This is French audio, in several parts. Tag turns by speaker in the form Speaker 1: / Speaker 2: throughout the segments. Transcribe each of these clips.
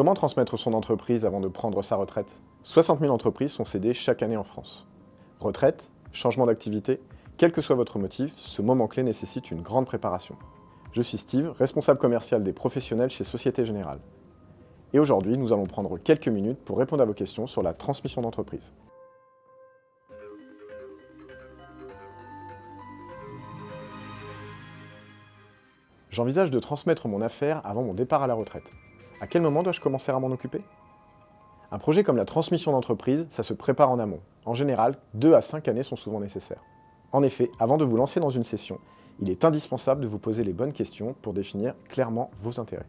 Speaker 1: Comment transmettre son entreprise avant de prendre sa retraite? 60 000 entreprises sont cédées chaque année en France. Retraite, changement d'activité, quel que soit votre motif, ce moment clé nécessite une grande préparation. Je suis Steve, responsable commercial des professionnels chez Société Générale. Et aujourd'hui, nous allons prendre quelques minutes pour répondre à vos questions sur la transmission d'entreprise. J'envisage de transmettre mon affaire avant mon départ à la retraite. À quel moment dois-je commencer à m'en occuper? Un projet comme la transmission d'entreprise, ça se prépare en amont. En général, 2 à 5 années sont souvent nécessaires. En effet, avant de vous lancer dans une session, il est indispensable de vous poser les bonnes questions pour définir clairement vos intérêts.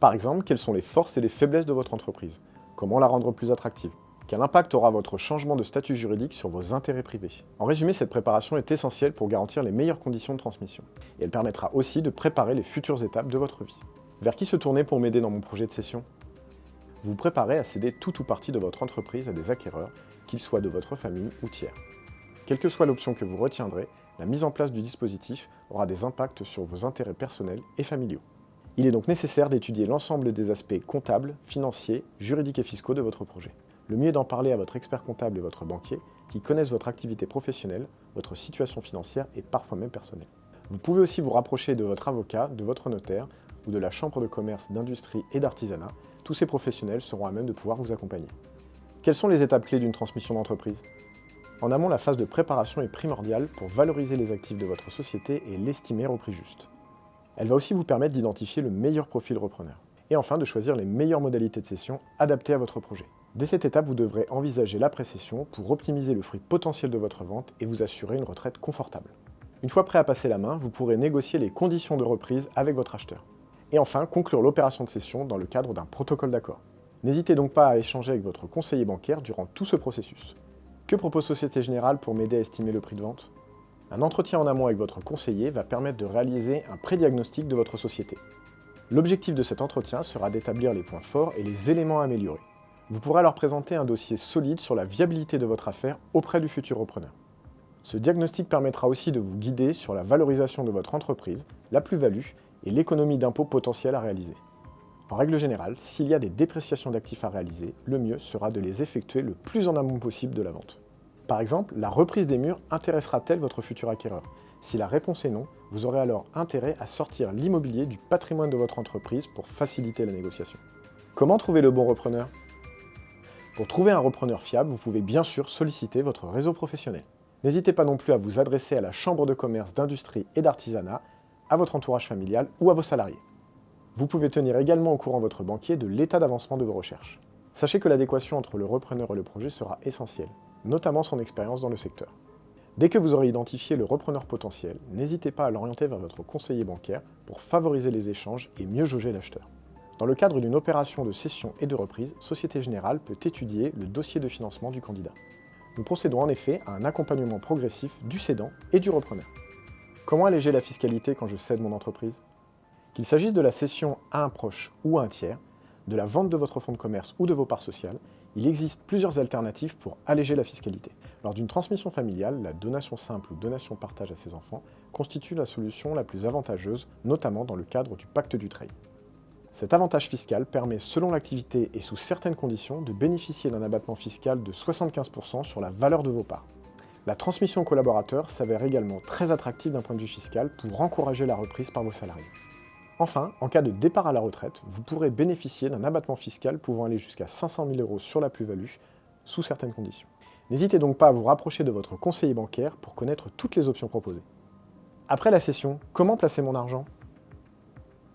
Speaker 1: Par exemple, quelles sont les forces et les faiblesses de votre entreprise? Comment la rendre plus attractive? Quel impact aura votre changement de statut juridique sur vos intérêts privés? En résumé, cette préparation est essentielle pour garantir les meilleures conditions de transmission. Et elle permettra aussi de préparer les futures étapes de votre vie. Vers qui se tourner pour m'aider dans mon projet de session? Vous vous préparez à céder tout ou partie de votre entreprise à des acquéreurs, qu'ils soient de votre famille ou tiers. Quelle que soit l'option que vous retiendrez, la mise en place du dispositif aura des impacts sur vos intérêts personnels et familiaux. Il est donc nécessaire d'étudier l'ensemble des aspects comptables, financiers, juridiques et fiscaux de votre projet. Le mieux est d'en parler à votre expert comptable et votre banquier, qui connaissent votre activité professionnelle, votre situation financière et parfois même personnelle. Vous pouvez aussi vous rapprocher de votre avocat, de votre notaire ou de la chambre de commerce, d'industrie et d'artisanat, tous ces professionnels seront à même de pouvoir vous accompagner. Quelles sont les étapes clés d'une transmission d'entreprise? En amont, la phase de préparation est primordiale pour valoriser les actifs de votre société et l'estimer au prix juste. Elle va aussi vous permettre d'identifier le meilleur profil repreneur. Et enfin, de choisir les meilleures modalités de cession adaptées à votre projet. Dès cette étape, vous devrez envisager l'après-cession pour optimiser le fruit potentiel de votre vente et vous assurer une retraite confortable. Une fois prêt à passer la main, vous pourrez négocier les conditions de reprise avec votre acheteur et enfin conclure l'opération de cession dans le cadre d'un protocole d'accord. N'hésitez donc pas à échanger avec votre conseiller bancaire durant tout ce processus. Que propose Société Générale pour m'aider à estimer le prix de vente? Un entretien en amont avec votre conseiller va permettre de réaliser un pré-diagnostic de votre société. L'objectif de cet entretien sera d'établir les points forts et les éléments à améliorer. Vous pourrez alors présenter un dossier solide sur la viabilité de votre affaire auprès du futur repreneur. Ce diagnostic permettra aussi de vous guider sur la valorisation de votre entreprise, la plus-value et l'économie d'impôt potentielle à réaliser. En règle générale, s'il y a des dépréciations d'actifs à réaliser, le mieux sera de les effectuer le plus en amont possible de la vente. Par exemple, la reprise des murs intéressera-t-elle votre futur acquéreur? Si la réponse est non, vous aurez alors intérêt à sortir l'immobilier du patrimoine de votre entreprise pour faciliter la négociation. Comment trouver le bon repreneur? Pour trouver un repreneur fiable, vous pouvez bien sûr solliciter votre réseau professionnel. N'hésitez pas non plus à vous adresser à la Chambre de commerce, d'industrie et d'artisanat à votre entourage familial ou à vos salariés. Vous pouvez tenir également au courant votre banquier de l'état d'avancement de vos recherches. Sachez que l'adéquation entre le repreneur et le projet sera essentielle, notamment son expérience dans le secteur. Dès que vous aurez identifié le repreneur potentiel, n'hésitez pas à l'orienter vers votre conseiller bancaire pour favoriser les échanges et mieux jauger l'acheteur. Dans le cadre d'une opération de cession et de reprise, Société Générale peut étudier le dossier de financement du candidat. Nous procédons en effet à un accompagnement progressif du cédant et du repreneur. Comment alléger la fiscalité quand je cède mon entreprise? Qu'il s'agisse de la cession à un proche ou à un tiers, de la vente de votre fonds de commerce ou de vos parts sociales, il existe plusieurs alternatives pour alléger la fiscalité. Lors d'une transmission familiale, la donation simple ou donation partage à ses enfants constitue la solution la plus avantageuse, notamment dans le cadre du pacte du trade. Cet avantage fiscal permet, selon l'activité et sous certaines conditions, de bénéficier d'un abattement fiscal de 75% sur la valeur de vos parts. La transmission aux collaborateurs s'avère également très attractive d'un point de vue fiscal pour encourager la reprise par vos salariés. Enfin, en cas de départ à la retraite, vous pourrez bénéficier d'un abattement fiscal pouvant aller jusqu'à 500 000 euros sur la plus-value, sous certaines conditions. N'hésitez donc pas à vous rapprocher de votre conseiller bancaire pour connaître toutes les options proposées. Après la session, comment placer mon argent?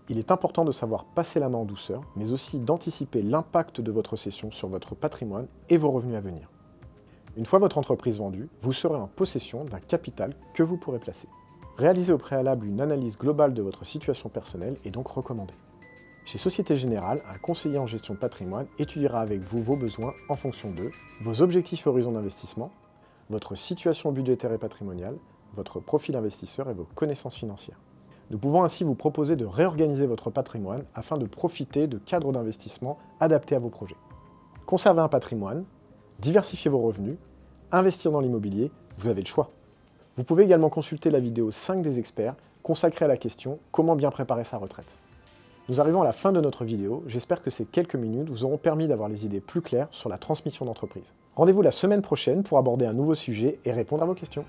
Speaker 1: Il est important de savoir passer la main en douceur, mais aussi d'anticiper l'impact de votre session sur votre patrimoine et vos revenus à venir. Une fois votre entreprise vendue, vous serez en possession d'un capital que vous pourrez placer. Réaliser au préalable une analyse globale de votre situation personnelle est donc recommandé. Chez Société Générale, un conseiller en gestion de patrimoine étudiera avec vous vos besoins en fonction de vos objectifs horizons d'investissement, votre situation budgétaire et patrimoniale, votre profil investisseur et vos connaissances financières. Nous pouvons ainsi vous proposer de réorganiser votre patrimoine afin de profiter de cadres d'investissement adaptés à vos projets. Conserver un patrimoine, diversifier vos revenus, investir dans l'immobilier, vous avez le choix. Vous pouvez également consulter la vidéo 5 des experts consacrée à la question « Comment bien préparer sa retraite ». Nous arrivons à la fin de notre vidéo, j'espère que ces quelques minutes vous auront permis d'avoir les idées plus claires sur la transmission d'entreprise. Rendez-vous la semaine prochaine pour aborder un nouveau sujet et répondre à vos questions.